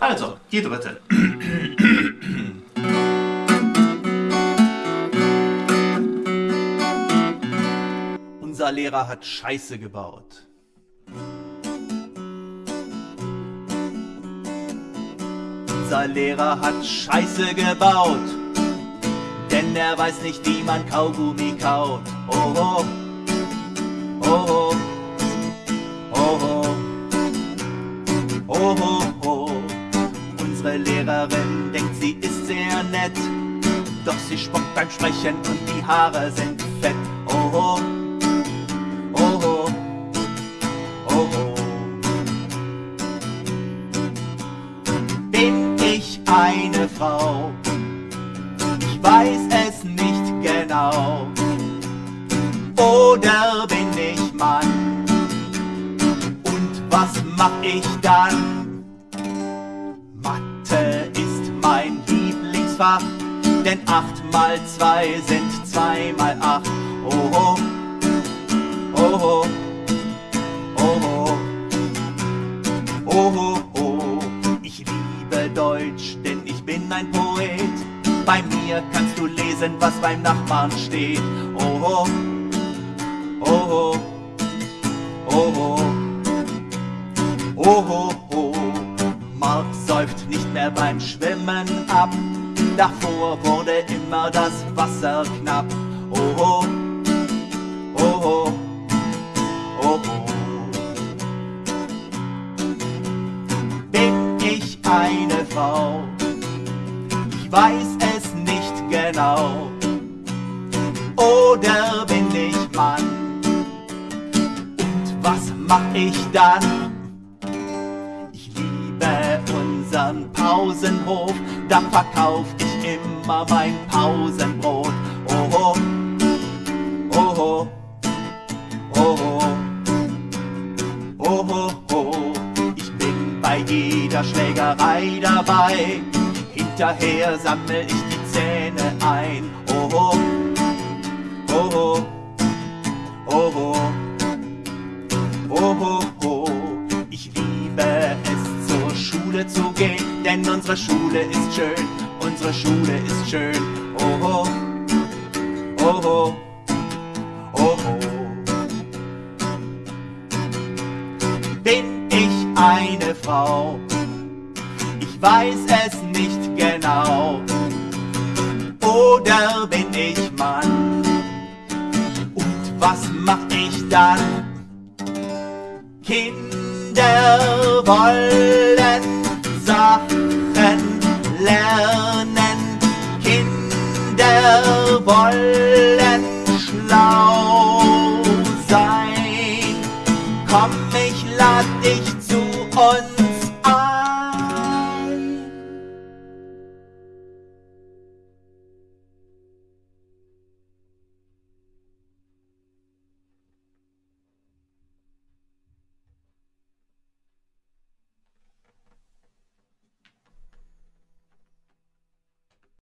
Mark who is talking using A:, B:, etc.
A: Also, die dritte. Unser Lehrer hat Scheiße gebaut. Unser Lehrer hat Scheiße gebaut, denn er weiß nicht, wie man Kaugummi kaut. Oh, oh, oh, oh, Lehrerin denkt, sie ist sehr nett, doch sie spuckt beim Sprechen und die Haare sind fett. Oh, oh, oh, oh, oh, oh. Bin ich eine Frau? Ich weiß es nicht genau. Oder bin ich Mann? Und was mach ich dann? Lieblingsfach, denn acht mal zwei sind zwei mal acht. Oh, oh, oh, oh, oh, oh, oh, oh. Ich liebe Deutsch, denn ich bin ein Poet. Bei mir kannst du lesen, was beim Nachbarn steht. Oh, oh, oh, oh, oh, oh, oh, oh. Davor wurde immer das Wasser knapp. Oh, oh, oh, oh, oh, oh. Bin ich eine Frau? Ich weiß es nicht genau. Oder bin ich Mann? Und was mach ich dann? Ich liebe unseren Pausenhof, da verkauf Mama mein Pausenbrot. Oho, oho, oho, oho, oho. Ich bin bei jeder Schlägerei dabei. Hinterher sammel ich die Zähne ein. Oho, oho, oho, oho, oho. Ich liebe es zur Schule zu gehen, denn unsere Schule ist schön unsere Schule ist schön. Oh, oh, oh, oh, oh, oh. Bin ich eine Frau? Ich weiß es nicht genau. Oder bin ich Mann? Und was mach ich dann? Kinder wollen Sachen wollen schlau sein. Komm